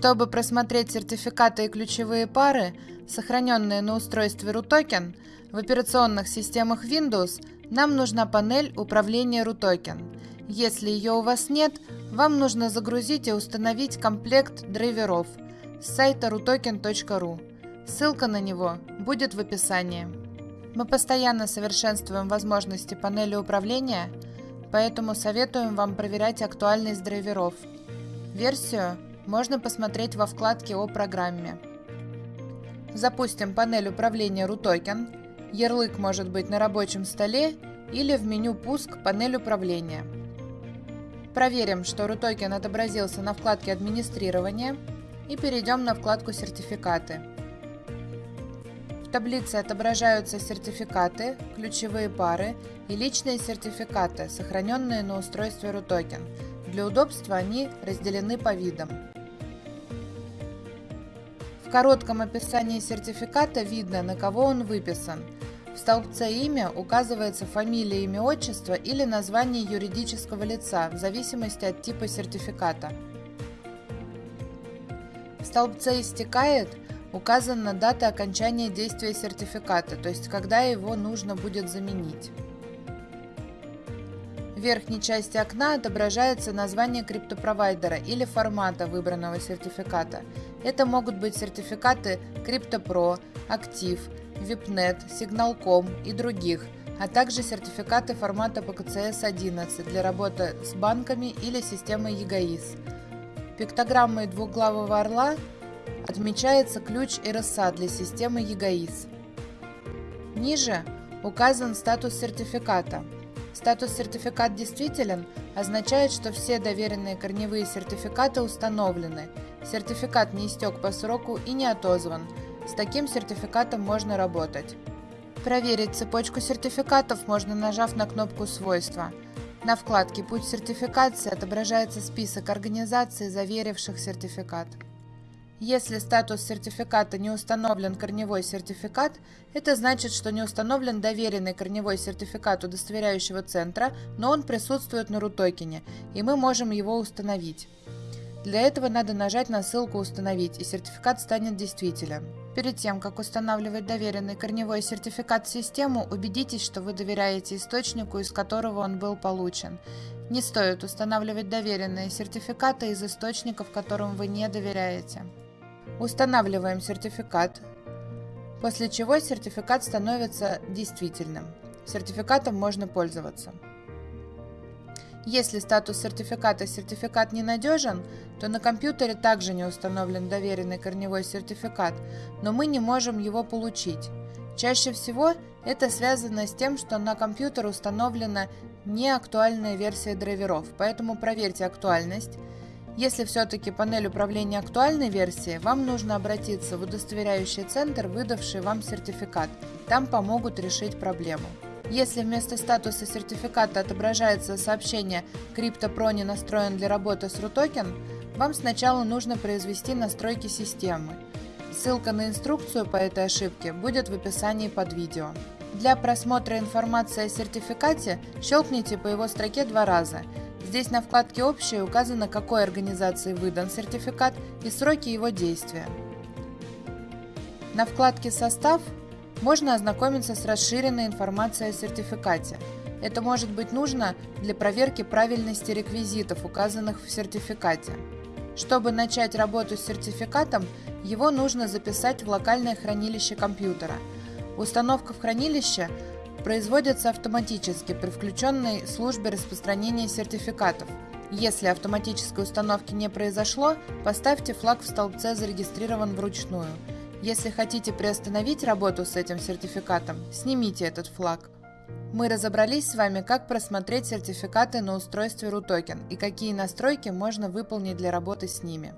Чтобы просмотреть сертификаты и ключевые пары, сохраненные на устройстве RUTOKEN, в операционных системах Windows нам нужна панель управления RUTOKEN. Если ее у вас нет, вам нужно загрузить и установить комплект драйверов с сайта rutoken.ru. Ссылка на него будет в описании. Мы постоянно совершенствуем возможности панели управления, поэтому советуем вам проверять актуальность драйверов. Версию можно посмотреть во вкладке о программе. Запустим панель управления RUTOKEN. Ярлык может быть на рабочем столе или в меню «Пуск» панель управления. Проверим, что RUTOKEN отобразился на вкладке «Администрирование» и перейдем на вкладку «Сертификаты». В таблице отображаются сертификаты, ключевые пары и личные сертификаты, сохраненные на устройстве RUTOKEN. Для удобства они разделены по видам. В коротком описании сертификата видно, на кого он выписан. В столбце «Имя» указывается фамилия, имя, отчество или название юридического лица, в зависимости от типа сертификата. В столбце «Истекает» указана дата окончания действия сертификата, то есть когда его нужно будет заменить. В верхней части окна отображается название криптопровайдера или формата выбранного сертификата. Это могут быть сертификаты CryptoPro, Active, VIPNet, Signal.com и других, а также сертификаты формата PKCS-11 для работы с банками или системой EGAIS. Пиктограммой двухглавого орла отмечается ключ RSA для системы EGAIS. Ниже указан статус сертификата. Статус сертификат действителен означает, что все доверенные корневые сертификаты установлены. Сертификат не истек по сроку и не отозван. С таким сертификатом можно работать. Проверить цепочку сертификатов можно нажав на кнопку «Свойства». На вкладке «Путь сертификации» отображается список организаций, заверивших сертификат. Если статус сертификата не установлен корневой сертификат, это значит, что не установлен доверенный корневой сертификат удостоверяющего центра, но он присутствует на рутокене, и мы можем его установить. Для этого надо нажать на ссылку «Установить», и сертификат станет действителен. Перед тем, как устанавливать доверенный корневой сертификат в систему, убедитесь, что вы доверяете источнику, из которого он был получен. Не стоит устанавливать доверенные сертификаты из источников, которым вы не доверяете. Устанавливаем сертификат, после чего сертификат становится действительным. Сертификатом можно пользоваться. Если статус сертификата «Сертификат ненадежен», то на компьютере также не установлен доверенный корневой сертификат, но мы не можем его получить. Чаще всего это связано с тем, что на компьютер установлена неактуальная версия драйверов, поэтому проверьте актуальность, если все-таки панель управления актуальной версии, вам нужно обратиться в удостоверяющий центр, выдавший вам сертификат. Там помогут решить проблему. Если вместо статуса сертификата отображается сообщение CryptoPro не настроен для работы с RUTOKEN, вам сначала нужно произвести настройки системы. Ссылка на инструкцию по этой ошибке будет в описании под видео. Для просмотра информации о сертификате щелкните по его строке два раза – Здесь на вкладке «Общее» указано, какой организации выдан сертификат и сроки его действия. На вкладке «Состав» можно ознакомиться с расширенной информацией о сертификате. Это может быть нужно для проверки правильности реквизитов, указанных в сертификате. Чтобы начать работу с сертификатом, его нужно записать в локальное хранилище компьютера. Установка в хранилище – производятся автоматически при включенной службе распространения сертификатов. Если автоматической установки не произошло, поставьте флаг в столбце «Зарегистрирован вручную». Если хотите приостановить работу с этим сертификатом, снимите этот флаг. Мы разобрались с вами, как просмотреть сертификаты на устройстве RUTOKEN и какие настройки можно выполнить для работы с ними.